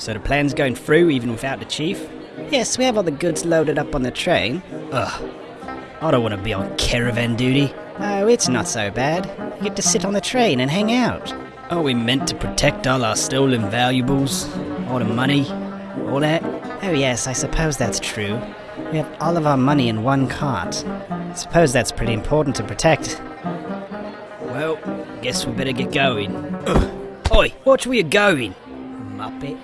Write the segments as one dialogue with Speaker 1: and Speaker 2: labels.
Speaker 1: So the plan's going through even without the chief?
Speaker 2: Yes, we have all the goods loaded up on the train.
Speaker 1: Ugh. I don't want to be on caravan duty.
Speaker 2: Oh, it's not so bad. You get to sit on the train and hang out.
Speaker 1: Are we meant to protect all our stolen valuables? All the money? All that?
Speaker 2: Oh, yes, I suppose that's true. We have all of our money in one cart. I suppose that's pretty important to protect.
Speaker 1: Well, guess we better get going. Ugh. Oi, watch where you're going, muppet.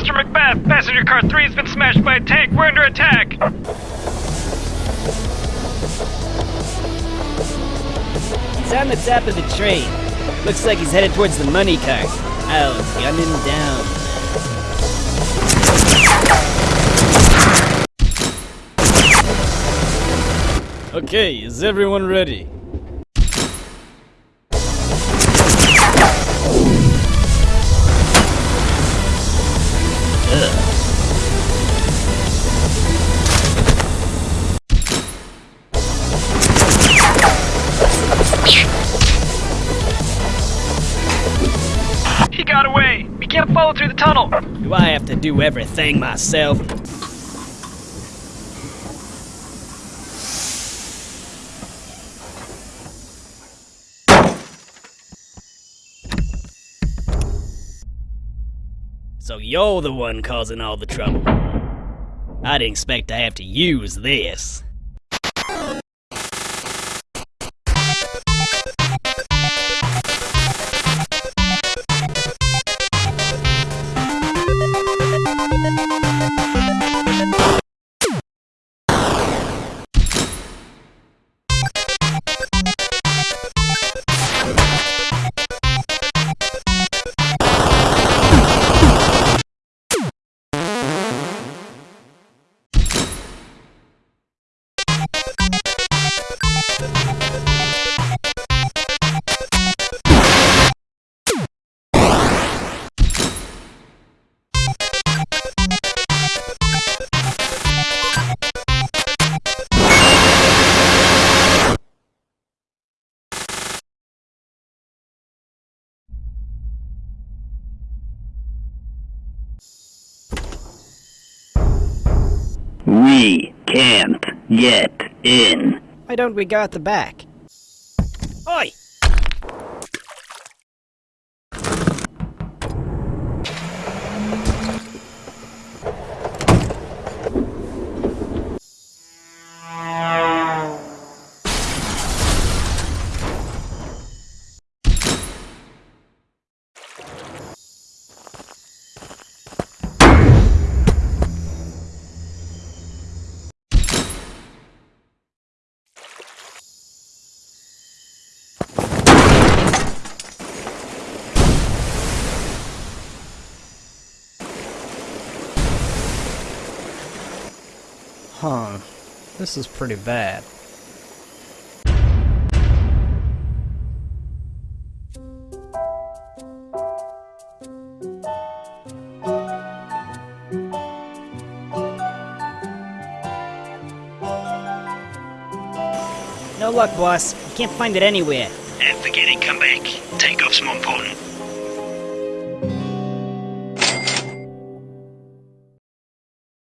Speaker 3: Mr. Macbeth, passenger car 3 has been smashed by a tank. We're under attack.
Speaker 1: He's on the top of the train. Looks like he's headed towards the money cart. I'll gun him down. Okay, is everyone ready?
Speaker 3: We through the tunnel.
Speaker 1: Do I have to do everything myself? So you're the one causing all the trouble. I didn't expect to have to use this. Thank you.
Speaker 4: We can't get in.
Speaker 2: Why don't we go at the back?
Speaker 1: Oi!
Speaker 2: Huh. This is pretty bad.
Speaker 1: No luck, boss. You can't find it anywhere.
Speaker 4: And forget it, come back. Takeoff's more important.